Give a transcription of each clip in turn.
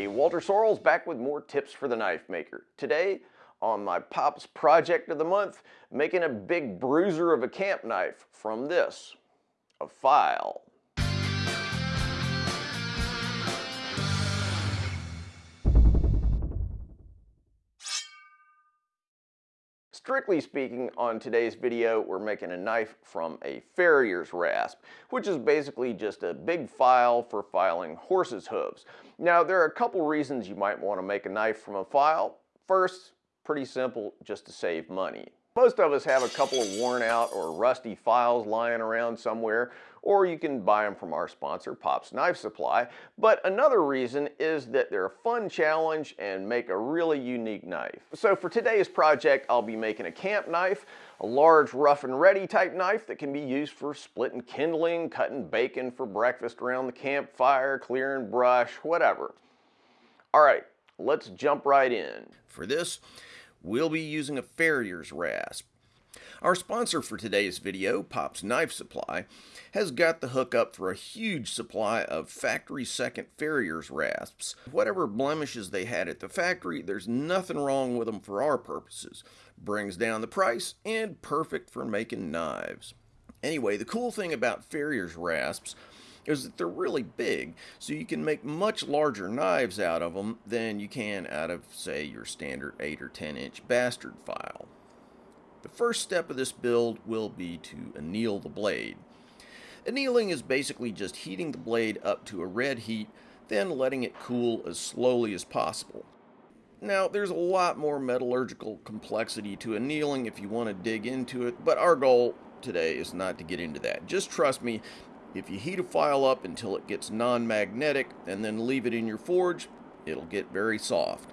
Hey, Walter Sorrells back with more tips for the knife maker. Today, on my Pop's project of the month, making a big bruiser of a camp knife from this, a file. Strictly speaking, on today's video, we're making a knife from a farrier's rasp, which is basically just a big file for filing horse's hooves. Now, there are a couple reasons you might want to make a knife from a file. First, pretty simple, just to save money. Most of us have a couple of worn out or rusty files lying around somewhere, or you can buy them from our sponsor, Pop's Knife Supply. But another reason is that they're a fun challenge and make a really unique knife. So for today's project, I'll be making a camp knife, a large rough and ready type knife that can be used for splitting kindling, cutting bacon for breakfast around the campfire, clearing brush, whatever. All right, let's jump right in. For this, we'll be using a farrier's rasp. Our sponsor for today's video, Pop's Knife Supply, has got the hookup for a huge supply of factory second farrier's rasps. Whatever blemishes they had at the factory, there's nothing wrong with them for our purposes. Brings down the price and perfect for making knives. Anyway, the cool thing about farrier's rasps is that they're really big, so you can make much larger knives out of them than you can out of, say, your standard 8 or 10 inch bastard file. The first step of this build will be to anneal the blade. Annealing is basically just heating the blade up to a red heat, then letting it cool as slowly as possible. Now, there's a lot more metallurgical complexity to annealing if you want to dig into it, but our goal today is not to get into that. Just trust me, if you heat a file up until it gets non-magnetic and then leave it in your forge, it'll get very soft.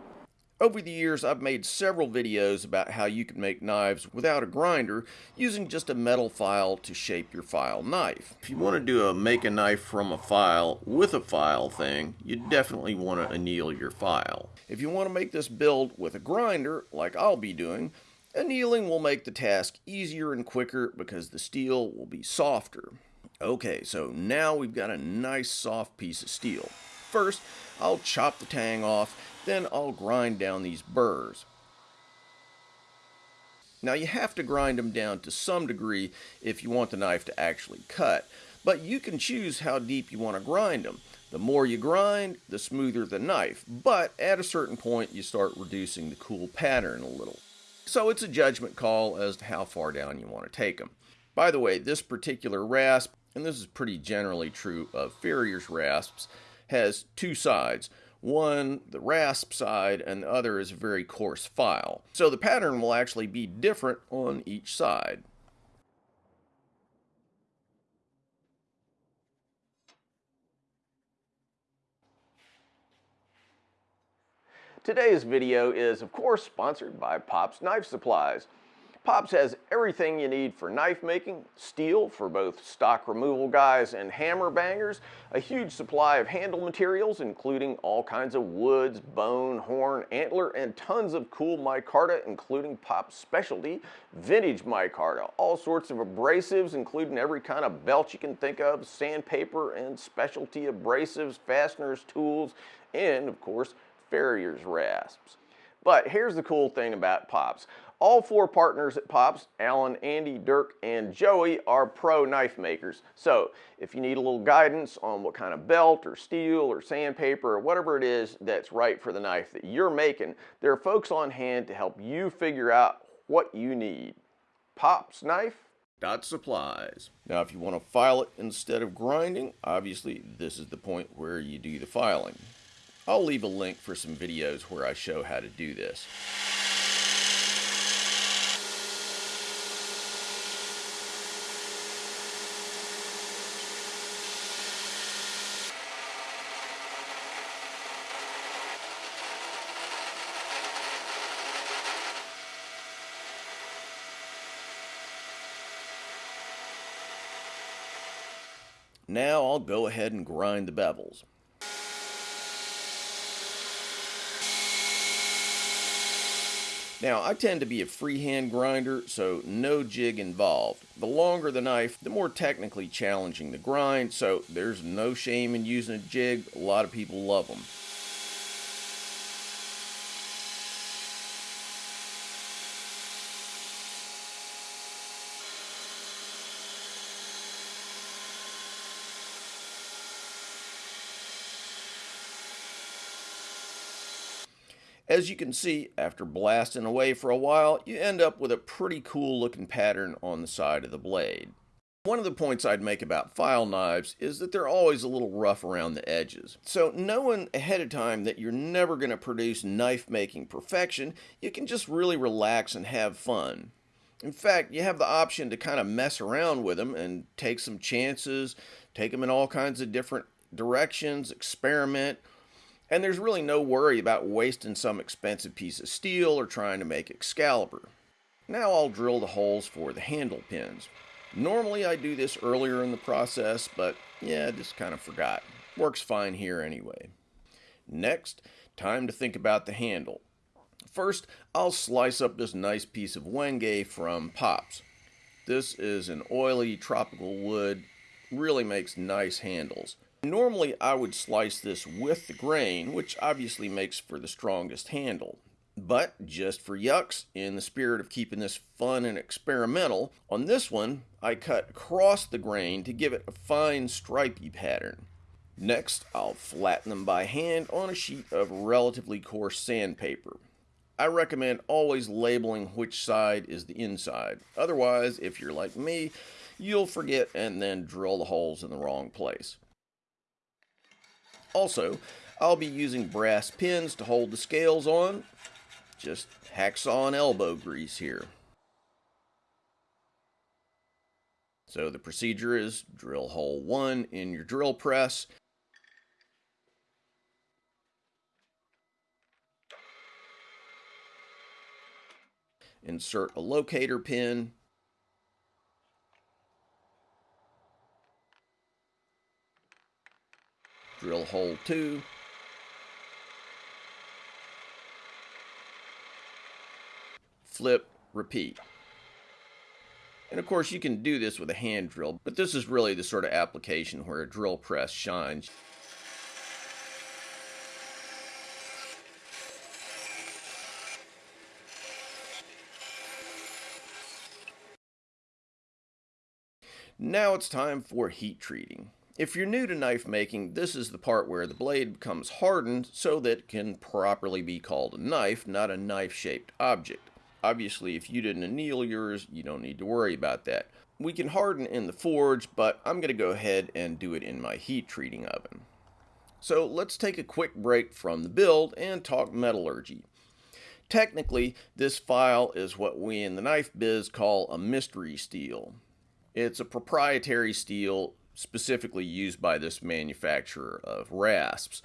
Over the years, I've made several videos about how you can make knives without a grinder using just a metal file to shape your file knife. If you want to do a make a knife from a file with a file thing, you definitely want to anneal your file. If you want to make this build with a grinder, like I'll be doing, annealing will make the task easier and quicker because the steel will be softer. Okay, so now we've got a nice soft piece of steel. First, I'll chop the tang off, then I'll grind down these burrs. Now you have to grind them down to some degree if you want the knife to actually cut, but you can choose how deep you want to grind them. The more you grind, the smoother the knife, but at a certain point you start reducing the cool pattern a little. So it's a judgment call as to how far down you want to take them. By the way, this particular rasp and this is pretty generally true of Farrier's rasps, has two sides. One, the rasp side, and the other is a very coarse file. So the pattern will actually be different on each side. Today's video is, of course, sponsored by Pop's Knife Supplies. Pops has everything you need for knife making, steel for both stock removal guys and hammer bangers, a huge supply of handle materials including all kinds of woods, bone, horn, antler, and tons of cool micarta including Pop's specialty, vintage micarta, all sorts of abrasives including every kind of belt you can think of, sandpaper and specialty abrasives, fasteners, tools, and of course, farrier's rasps. But here's the cool thing about Pops. All four partners at Pops, Alan, Andy, Dirk, and Joey are pro knife makers. So if you need a little guidance on what kind of belt or steel or sandpaper or whatever it is that's right for the knife that you're making, there are folks on hand to help you figure out what you need. Pops Knife dot supplies. Now if you want to file it instead of grinding, obviously this is the point where you do the filing. I'll leave a link for some videos where I show how to do this. Now I'll go ahead and grind the bevels. Now, I tend to be a freehand grinder, so no jig involved. The longer the knife, the more technically challenging the grind, so there's no shame in using a jig. A lot of people love them. As you can see, after blasting away for a while, you end up with a pretty cool looking pattern on the side of the blade. One of the points I'd make about file knives is that they're always a little rough around the edges. So knowing ahead of time that you're never going to produce knife making perfection, you can just really relax and have fun. In fact, you have the option to kind of mess around with them and take some chances, take them in all kinds of different directions, experiment, and there's really no worry about wasting some expensive piece of steel or trying to make Excalibur. Now I'll drill the holes for the handle pins. Normally I do this earlier in the process, but yeah, just kind of forgot. Works fine here anyway. Next, time to think about the handle. First, I'll slice up this nice piece of Wenge from Pops. This is an oily tropical wood, really makes nice handles. Normally I would slice this with the grain, which obviously makes for the strongest handle. But just for yucks, in the spirit of keeping this fun and experimental, on this one I cut across the grain to give it a fine stripy pattern. Next, I'll flatten them by hand on a sheet of relatively coarse sandpaper. I recommend always labeling which side is the inside. Otherwise, if you're like me, you'll forget and then drill the holes in the wrong place. Also, I'll be using brass pins to hold the scales on, just hacksaw and elbow grease here. So the procedure is drill hole one in your drill press. Insert a locator pin. Drill hole two. flip, repeat. And of course you can do this with a hand drill, but this is really the sort of application where a drill press shines. Now it's time for heat treating. If you're new to knife making, this is the part where the blade becomes hardened so that it can properly be called a knife, not a knife-shaped object. Obviously, if you didn't anneal yours, you don't need to worry about that. We can harden in the forge, but I'm going to go ahead and do it in my heat treating oven. So let's take a quick break from the build and talk metallurgy. Technically, this file is what we in the knife biz call a mystery steel. It's a proprietary steel specifically used by this manufacturer of rasps.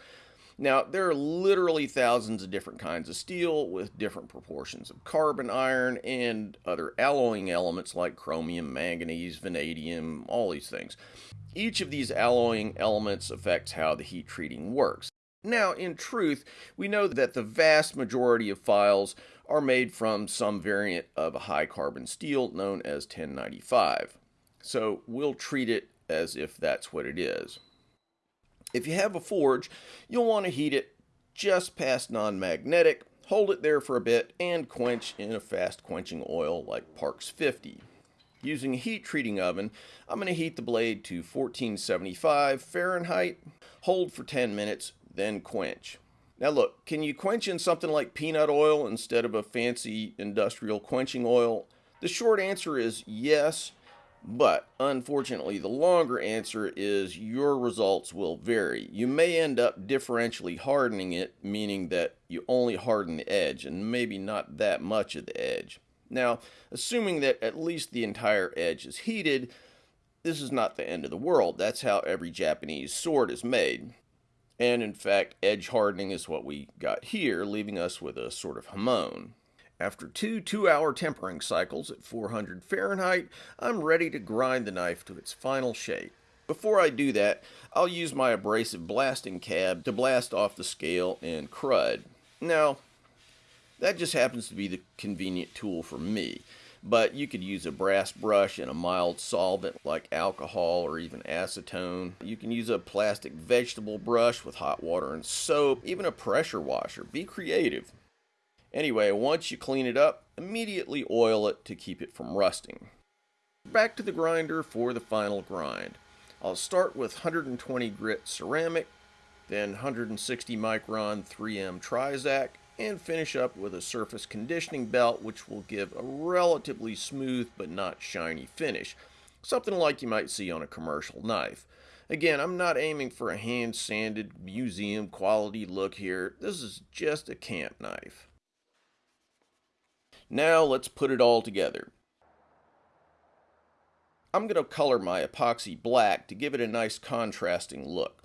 Now, there are literally thousands of different kinds of steel with different proportions of carbon iron and other alloying elements like chromium, manganese, vanadium, all these things. Each of these alloying elements affects how the heat treating works. Now, in truth, we know that the vast majority of files are made from some variant of a high carbon steel known as 1095. So we'll treat it as if that's what it is. If you have a forge, you'll want to heat it just past non-magnetic, hold it there for a bit, and quench in a fast quenching oil like Parks 50. Using a heat treating oven, I'm going to heat the blade to 1475 Fahrenheit, hold for 10 minutes, then quench. Now look, can you quench in something like peanut oil instead of a fancy industrial quenching oil? The short answer is yes, but unfortunately, the longer answer is your results will vary. You may end up differentially hardening it, meaning that you only harden the edge and maybe not that much of the edge. Now, assuming that at least the entire edge is heated, this is not the end of the world. That's how every Japanese sword is made. And in fact, edge hardening is what we got here, leaving us with a sort of hamon. After two two-hour tempering cycles at 400 Fahrenheit, I'm ready to grind the knife to its final shape. Before I do that, I'll use my abrasive blasting cab to blast off the scale and crud. Now, that just happens to be the convenient tool for me, but you could use a brass brush and a mild solvent like alcohol or even acetone. You can use a plastic vegetable brush with hot water and soap, even a pressure washer. Be creative. Anyway, once you clean it up, immediately oil it to keep it from rusting. Back to the grinder for the final grind. I'll start with 120 grit ceramic, then 160 micron 3M Trizact, and finish up with a surface conditioning belt which will give a relatively smooth but not shiny finish, something like you might see on a commercial knife. Again, I'm not aiming for a hand sanded museum quality look here, this is just a camp knife. Now let's put it all together. I'm going to color my epoxy black to give it a nice contrasting look.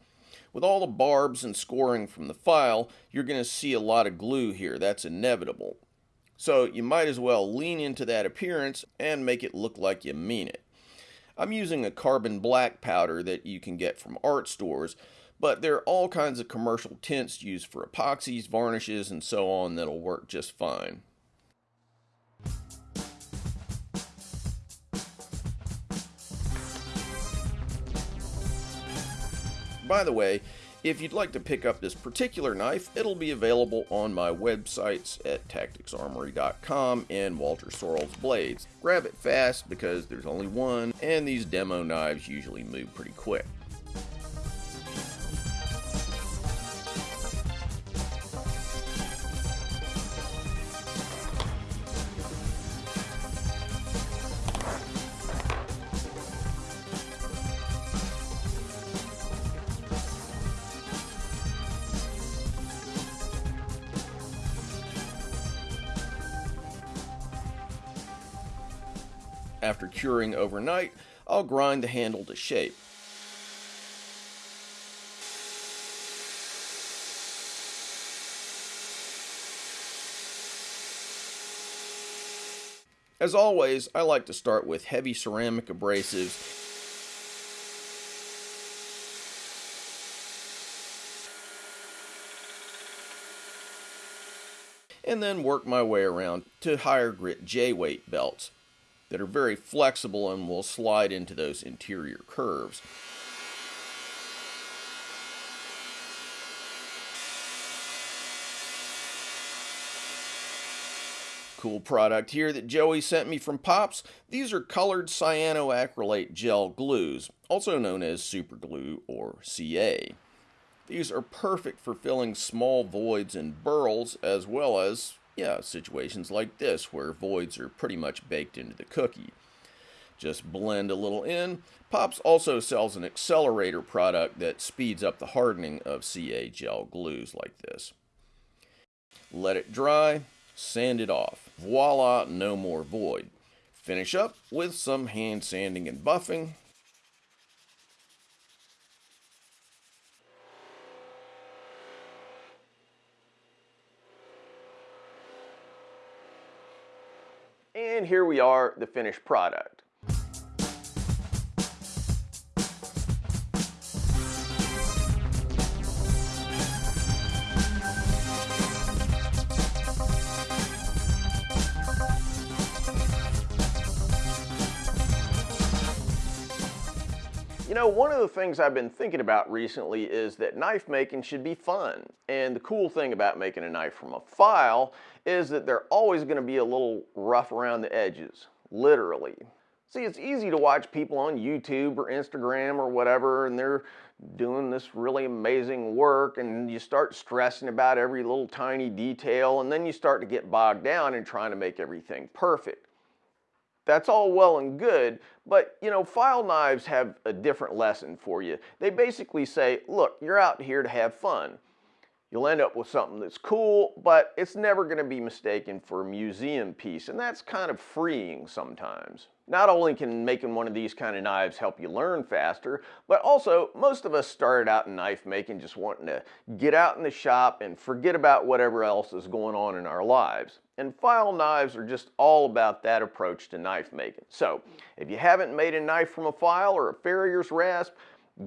With all the barbs and scoring from the file, you're going to see a lot of glue here. That's inevitable. So you might as well lean into that appearance and make it look like you mean it. I'm using a carbon black powder that you can get from art stores, but there are all kinds of commercial tints used for epoxies, varnishes, and so on that'll work just fine. By the way, if you'd like to pick up this particular knife, it'll be available on my websites at tacticsarmory.com and Walter Sorrell's Blades. Grab it fast because there's only one, and these demo knives usually move pretty quick. After curing overnight, I'll grind the handle to shape. As always, I like to start with heavy ceramic abrasives and then work my way around to higher grit J-weight belts that are very flexible and will slide into those interior curves. Cool product here that Joey sent me from Pops. These are colored cyanoacrylate gel glues, also known as super glue or CA. These are perfect for filling small voids and burls as well as yeah, situations like this where voids are pretty much baked into the cookie. Just blend a little in. Pops also sells an accelerator product that speeds up the hardening of CA gel glues like this. Let it dry, sand it off. Voila, no more void. Finish up with some hand sanding and buffing, And here we are, the finished product. Know, one of the things I've been thinking about recently is that knife making should be fun. And the cool thing about making a knife from a file is that they're always going to be a little rough around the edges, literally. See, it's easy to watch people on YouTube or Instagram or whatever, and they're doing this really amazing work, and you start stressing about every little tiny detail, and then you start to get bogged down in trying to make everything perfect. That's all well and good, but you know, file knives have a different lesson for you. They basically say, look, you're out here to have fun. You'll end up with something that's cool, but it's never going to be mistaken for a museum piece, and that's kind of freeing sometimes. Not only can making one of these kind of knives help you learn faster, but also most of us started out in knife making just wanting to get out in the shop and forget about whatever else is going on in our lives. And file knives are just all about that approach to knife making. So if you haven't made a knife from a file or a farrier's rasp,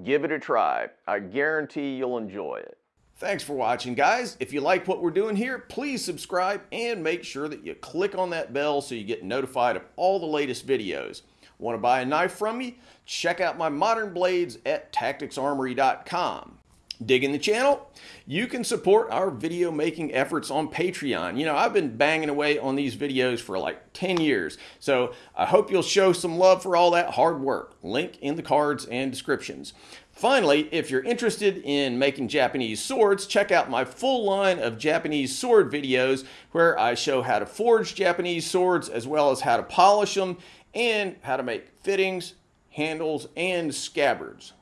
give it a try. I guarantee you'll enjoy it. Thanks for watching, guys. If you like what we're doing here, please subscribe and make sure that you click on that bell so you get notified of all the latest videos. Want to buy a knife from me? Check out my modern blades at tacticsarmory.com. Digging the channel? You can support our video making efforts on Patreon. You know, I've been banging away on these videos for like 10 years, so I hope you'll show some love for all that hard work. Link in the cards and descriptions. Finally, if you're interested in making Japanese swords, check out my full line of Japanese sword videos where I show how to forge Japanese swords as well as how to polish them and how to make fittings, handles, and scabbards.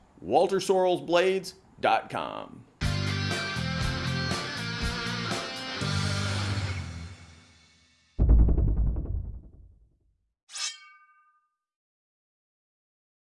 WalterSorrellsBlades.com.